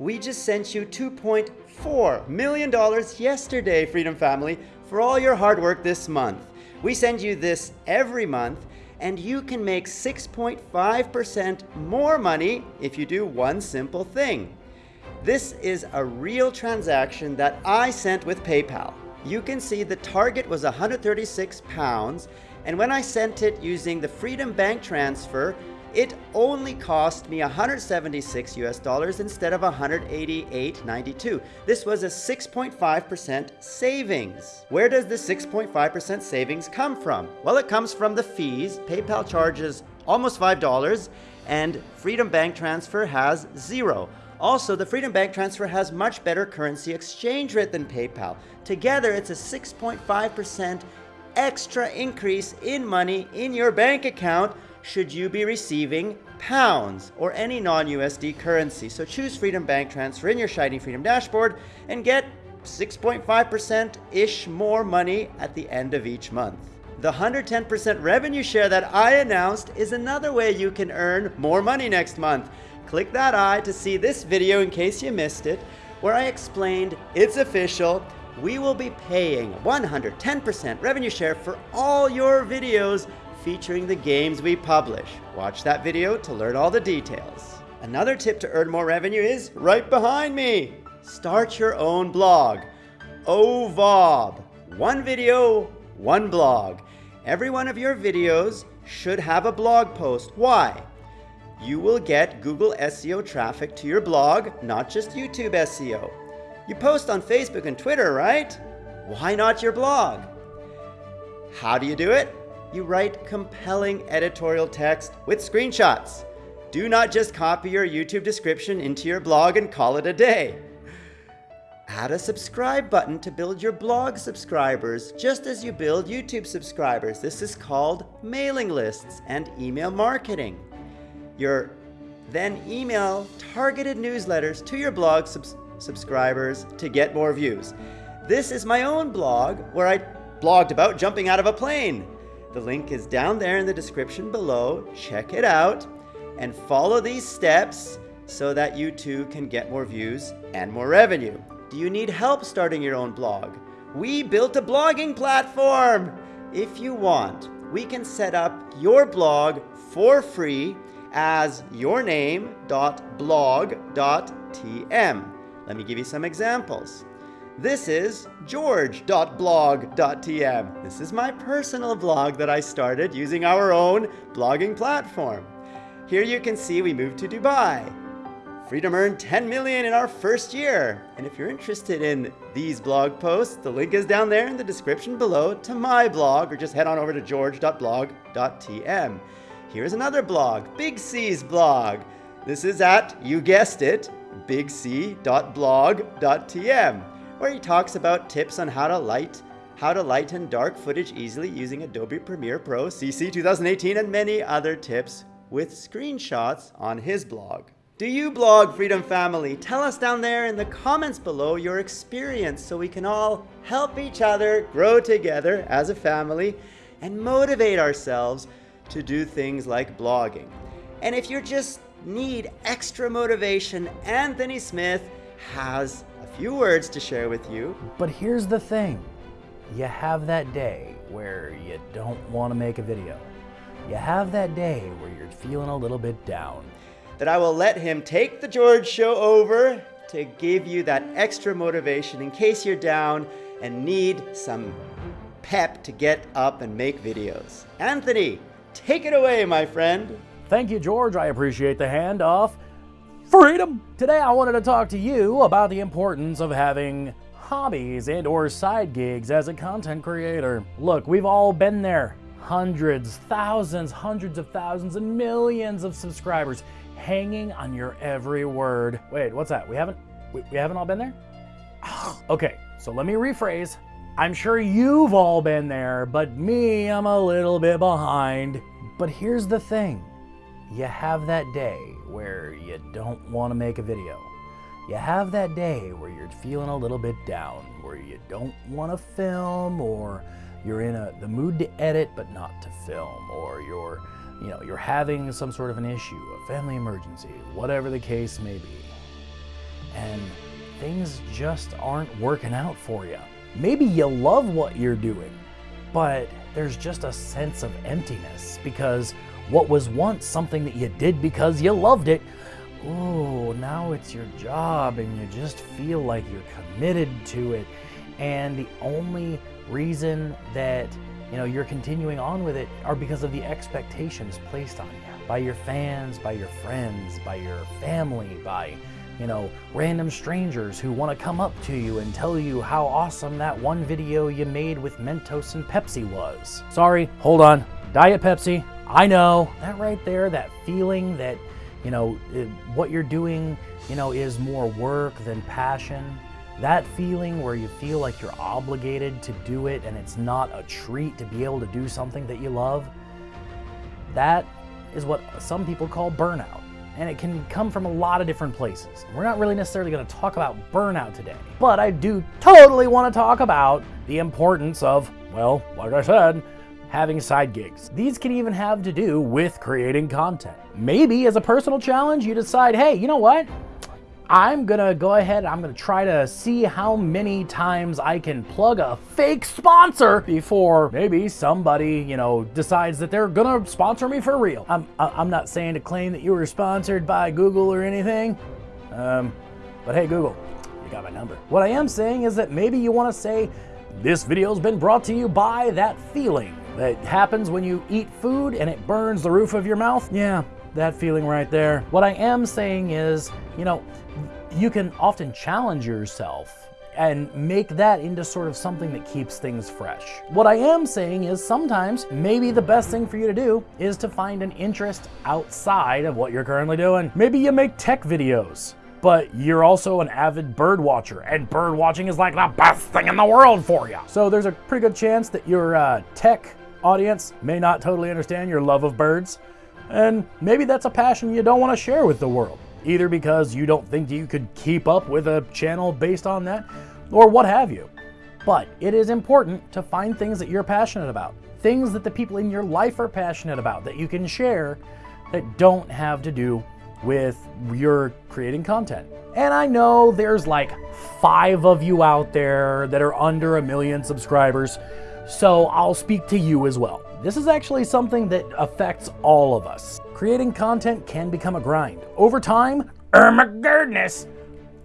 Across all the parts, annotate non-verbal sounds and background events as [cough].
We just sent you $2.4 million yesterday, Freedom Family, for all your hard work this month. We send you this every month, and you can make 6.5% more money if you do one simple thing. This is a real transaction that I sent with PayPal. You can see the target was 136 pounds, and when I sent it using the Freedom Bank transfer, it only cost me 176 US dollars instead of 188.92. This was a 6.5% savings. Where does the 6.5% savings come from? Well, it comes from the fees. PayPal charges almost $5 and Freedom Bank Transfer has zero. Also, the Freedom Bank Transfer has much better currency exchange rate than PayPal. Together, it's a 6.5% extra increase in money in your bank account should you be receiving pounds or any non-USD currency. So choose Freedom Bank Transfer in your Shiny Freedom dashboard and get 6.5%-ish more money at the end of each month. The 110% revenue share that I announced is another way you can earn more money next month. Click that eye to see this video in case you missed it, where I explained it's official. We will be paying 110% revenue share for all your videos featuring the games we publish. Watch that video to learn all the details. Another tip to earn more revenue is right behind me. Start your own blog. OVOB. One video, one blog. Every one of your videos should have a blog post. Why? You will get Google SEO traffic to your blog, not just YouTube SEO. You post on Facebook and Twitter, right? Why not your blog? How do you do it? You write compelling editorial text with screenshots. Do not just copy your YouTube description into your blog and call it a day. Add a subscribe button to build your blog subscribers, just as you build YouTube subscribers. This is called mailing lists and email marketing. Your then email targeted newsletters to your blog subs subscribers to get more views. This is my own blog where I blogged about jumping out of a plane. The link is down there in the description below. Check it out and follow these steps so that you too can get more views and more revenue. Do you need help starting your own blog? We built a blogging platform. If you want, we can set up your blog for free as yourname.blog.tm. Let me give you some examples. This is george.blog.tm. This is my personal blog that I started using our own blogging platform. Here you can see we moved to Dubai. Freedom earned 10 million in our first year. And if you're interested in these blog posts, the link is down there in the description below to my blog, or just head on over to george.blog.tm. Here's another blog, Big C's blog. This is at, you guessed it, bigc.blog.tm where he talks about tips on how to light how to lighten dark footage easily using Adobe Premiere Pro CC 2018 and many other tips with screenshots on his blog. Do you blog, Freedom Family? Tell us down there in the comments below your experience so we can all help each other grow together as a family and motivate ourselves to do things like blogging. And if you just need extra motivation, Anthony Smith has few words to share with you. But here's the thing. You have that day where you don't want to make a video. You have that day where you're feeling a little bit down. That I will let him take the George show over to give you that extra motivation in case you're down and need some pep to get up and make videos. Anthony, take it away, my friend. Thank you, George. I appreciate the handoff freedom. Today I wanted to talk to you about the importance of having hobbies and or side gigs as a content creator. Look, we've all been there. Hundreds, thousands, hundreds of thousands and millions of subscribers hanging on your every word. Wait, what's that? We haven't we, we haven't all been there? [sighs] okay, so let me rephrase. I'm sure you've all been there, but me, I'm a little bit behind. But here's the thing. You have that day where you don't want to make a video. You have that day where you're feeling a little bit down, where you don't want to film or you're in a, the mood to edit but not to film or you're you know you're having some sort of an issue, a family emergency, whatever the case may be. And things just aren't working out for you. Maybe you love what you're doing, but there's just a sense of emptiness because what was once something that you did because you loved it, oh, now it's your job and you just feel like you're committed to it. And the only reason that you know you're continuing on with it are because of the expectations placed on you by your fans, by your friends, by your family, by you know, random strangers who want to come up to you and tell you how awesome that one video you made with Mentos and Pepsi was. Sorry, hold on. Diet Pepsi, I know. That right there, that feeling that, you know, what you're doing, you know, is more work than passion. That feeling where you feel like you're obligated to do it and it's not a treat to be able to do something that you love, that is what some people call burnout and it can come from a lot of different places. We're not really necessarily going to talk about burnout today, but I do totally want to talk about the importance of, well, like I said, having side gigs. These can even have to do with creating content. Maybe as a personal challenge, you decide, hey, you know what? I'm gonna go ahead, I'm gonna try to see how many times I can plug a fake sponsor before maybe somebody, you know, decides that they're gonna sponsor me for real. I'm, I'm not saying to claim that you were sponsored by Google or anything, um, but hey Google, you got my number. What I am saying is that maybe you wanna say, this video's been brought to you by that feeling that happens when you eat food and it burns the roof of your mouth. Yeah, that feeling right there. What I am saying is, you know, you can often challenge yourself and make that into sort of something that keeps things fresh. What I am saying is sometimes maybe the best thing for you to do is to find an interest outside of what you're currently doing. Maybe you make tech videos but you're also an avid bird watcher, and bird watching is like the best thing in the world for you. So there's a pretty good chance that your uh, tech audience may not totally understand your love of birds, and maybe that's a passion you don't want to share with the world, either because you don't think you could keep up with a channel based on that, or what have you. But it is important to find things that you're passionate about, things that the people in your life are passionate about that you can share that don't have to do with your creating content. And I know there's like five of you out there that are under a million subscribers, so I'll speak to you as well. This is actually something that affects all of us. Creating content can become a grind. Over time, oh my goodness,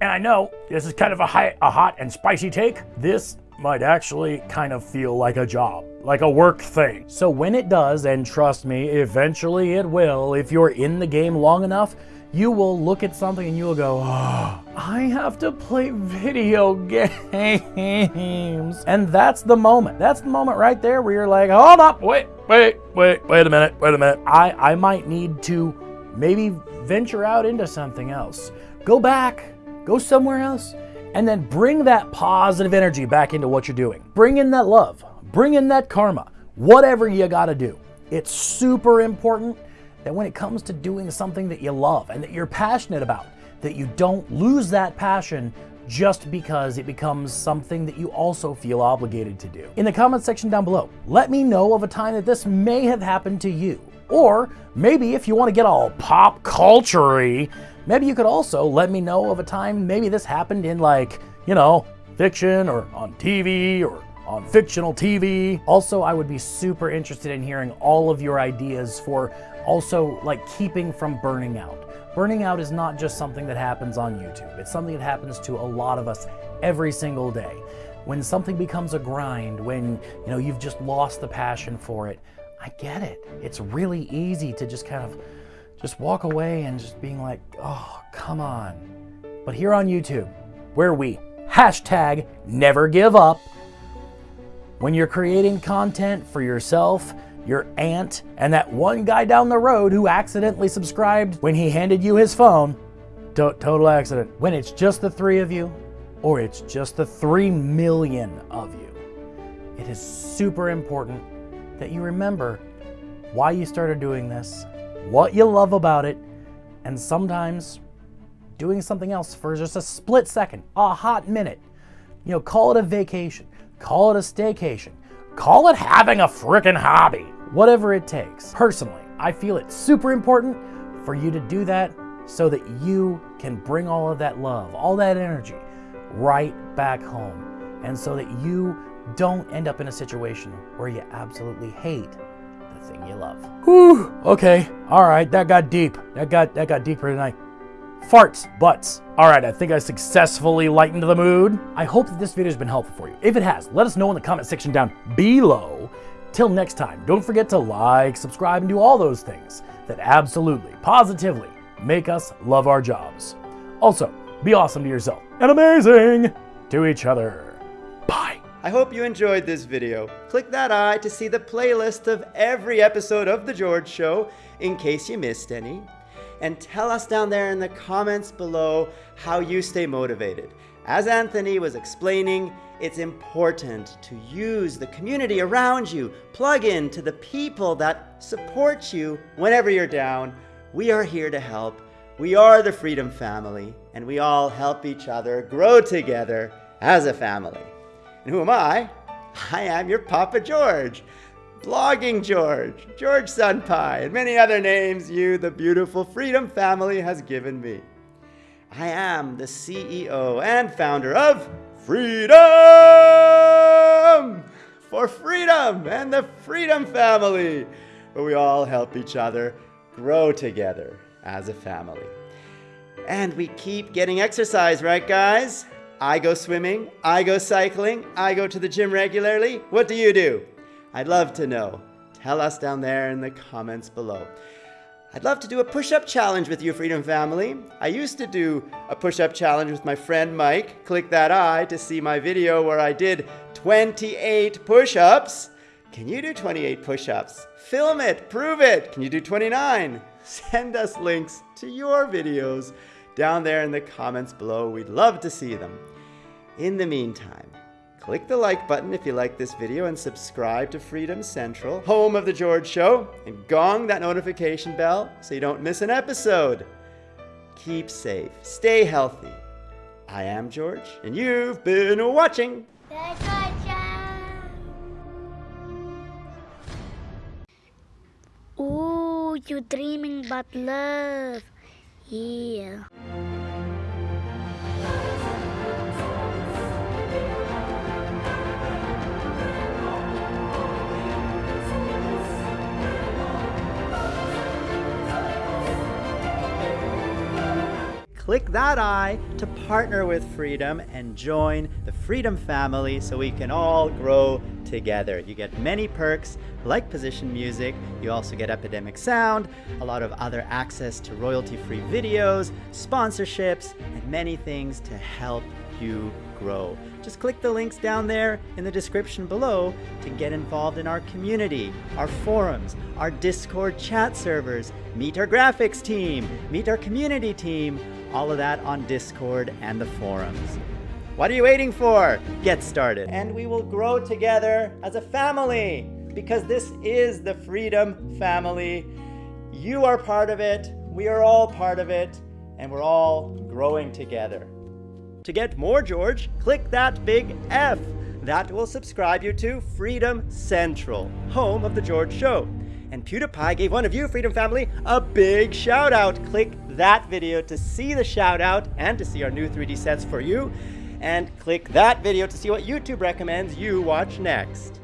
and I know this is kind of a, high, a hot and spicy take, this might actually kind of feel like a job, like a work thing. So when it does, and trust me, eventually it will, if you're in the game long enough, you will look at something and you will go, oh, I have to play video games. And that's the moment. That's the moment right there where you're like, hold up, wait, wait, wait, wait a minute, wait a minute. I, I might need to maybe venture out into something else. Go back, go somewhere else, and then bring that positive energy back into what you're doing. Bring in that love, bring in that karma, whatever you gotta do. It's super important that when it comes to doing something that you love and that you're passionate about, that you don't lose that passion just because it becomes something that you also feel obligated to do. In the comment section down below, let me know of a time that this may have happened to you. Or maybe if you want to get all pop culture maybe you could also let me know of a time maybe this happened in like, you know, fiction or on TV or on fictional TV. Also, I would be super interested in hearing all of your ideas for also like keeping from burning out. Burning out is not just something that happens on YouTube. It's something that happens to a lot of us every single day. When something becomes a grind, when you know you've just lost the passion for it, I get it. It's really easy to just kind of just walk away and just being like, oh, come on. But here on YouTube, where we hashtag never give up, when you're creating content for yourself, your aunt, and that one guy down the road who accidentally subscribed when he handed you his phone, to total accident. When it's just the three of you, or it's just the three million of you, it is super important that you remember why you started doing this, what you love about it, and sometimes doing something else for just a split second, a hot minute. You know, call it a vacation. Call it a staycation. Call it having a freaking hobby. Whatever it takes. Personally, I feel it's super important for you to do that so that you can bring all of that love, all that energy right back home. And so that you don't end up in a situation where you absolutely hate the thing you love. Whew, okay, all right, that got deep. That got that got deeper tonight. Farts, butts. All right, I think I successfully lightened the mood. I hope that this video has been helpful for you. If it has, let us know in the comment section down below. Till next time, don't forget to like, subscribe, and do all those things that absolutely, positively make us love our jobs. Also, be awesome to yourself and amazing to each other. Bye. I hope you enjoyed this video. Click that eye to see the playlist of every episode of The George Show in case you missed any. And tell us down there in the comments below how you stay motivated. As Anthony was explaining, it's important to use the community around you, plug in to the people that support you whenever you're down. We are here to help. We are the Freedom Family, and we all help each other grow together as a family. And who am I? I am your Papa George, Blogging George, George Sunpie, and many other names you, the beautiful Freedom Family, has given me. I am the CEO and founder of Freedom for Freedom and the Freedom Family, where we all help each other grow together as a family. And we keep getting exercise, right, guys? I go swimming, I go cycling, I go to the gym regularly. What do you do? I'd love to know. Tell us down there in the comments below. I'd love to do a push-up challenge with you, Freedom Family. I used to do a push-up challenge with my friend Mike. Click that eye to see my video where I did 28 push-ups. Can you do 28 push-ups? Film it, prove it. Can you do 29? Send us links to your videos down there in the comments below. We'd love to see them. In the meantime, click the like button if you like this video and subscribe to Freedom Central, home of The George Show, and gong that notification bell so you don't miss an episode. Keep safe, stay healthy. I am George, and you've been watching. Ooh, you dreaming about love. Yeah. Click that eye to partner with Freedom and join the Freedom family so we can all grow together. You get many perks like position music, you also get Epidemic Sound, a lot of other access to royalty-free videos, sponsorships, and many things to help you grow. Just click the links down there in the description below to get involved in our community, our forums, our Discord chat servers, meet our graphics team, meet our community team, all of that on Discord and the forums. What are you waiting for? Get started. And we will grow together as a family because this is the Freedom Family. You are part of it, we are all part of it, and we're all growing together. To get more George, click that big F. That will subscribe you to Freedom Central, home of The George Show. And PewDiePie gave one of you, Freedom Family, a big shout out. Click that video to see the shout out and to see our new 3D sets for you. And click that video to see what YouTube recommends you watch next.